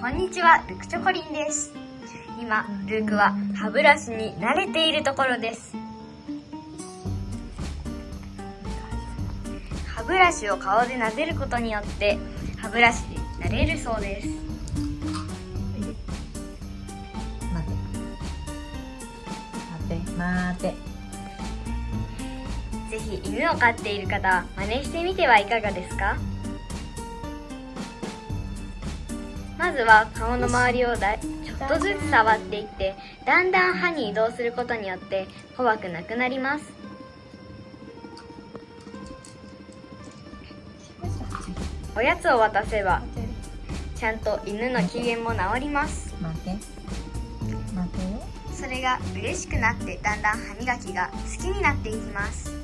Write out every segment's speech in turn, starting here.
こんにちは、ルクチョコリンです。今、ルークは歯ブラシに慣れているところです。歯ブラシを顔で撫でることによって、歯ブラシになれるそうです。待て待て待てぜひ犬を飼っている方は真似してみてはいかがですか？まずは顔の周りをだいちょっとずつ触っていってだんだん歯に移動することによって怖くなくなります。おやつを渡せばちゃんと犬の機嫌も治ります。それが嬉しくなってだんだん歯磨きが好きになっていきます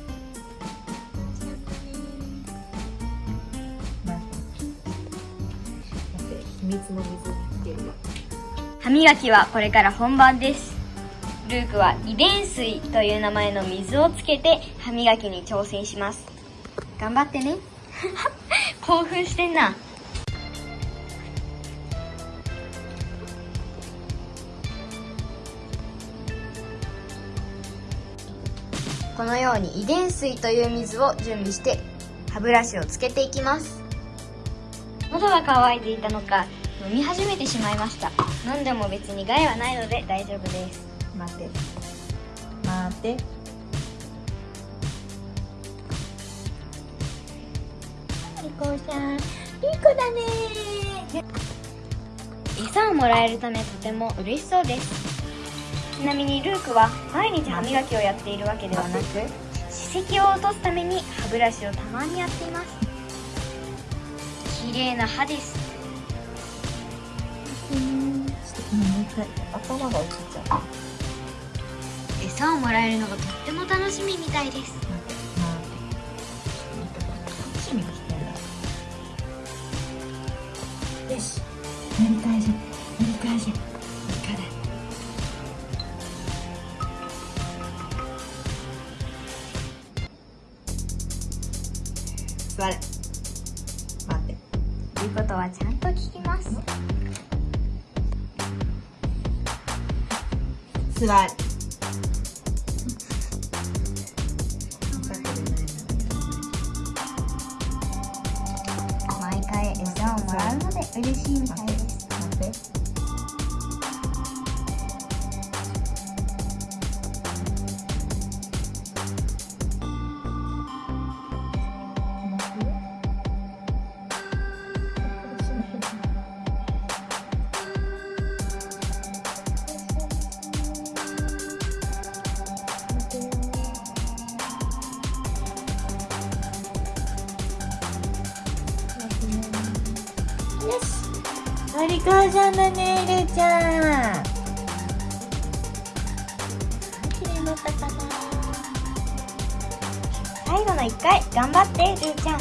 待て秘密の水に来てるよ歯磨きはこれから本番です。ルークは遺伝水という名前の水をつけて歯磨きに挑戦します。頑張ってね。興奮してんな。このように遺伝水という水を準備して歯ブラシをつけていきます。喉が渇いていたのか飲み始めてしまいました。飲んでも別に害はないので大丈夫です。待て。待て。リコさん。いい子だね。餌をもらえるためとても嬉しそうです。ちなみにルークは毎日歯磨きをやっているわけではなく歯石を落とすために歯ブラシをたまにやっています。綺麗な歯ですうんもう一回。頭が落ちちゃう餌をもらえるのがとっても楽しみみたいです。楽し。みにしてんだよしやり返せやり返せいかだ座れ待って言うことはちゃんと聞きますつらい。毎回餌をもらうので嬉しいみたいです。お利口さんだねるーちゃんきれいになったかな最後の1回頑張ってルーちゃん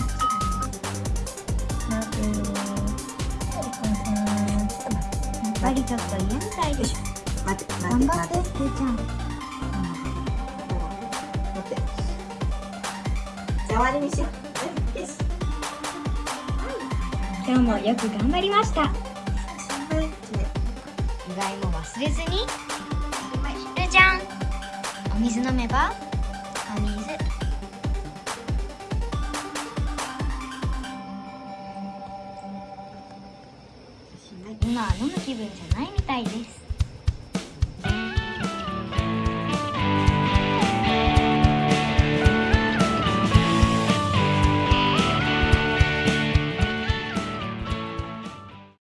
待ってやっぱりちょっと嫌みたいです。待って頑張って待って待ってルーちゃん待ってじゃあ終わりにしよう今日もよく頑張りましたうがいも忘れずに。ルーちゃんお水飲めばお水。今は飲む気分じゃないみたいです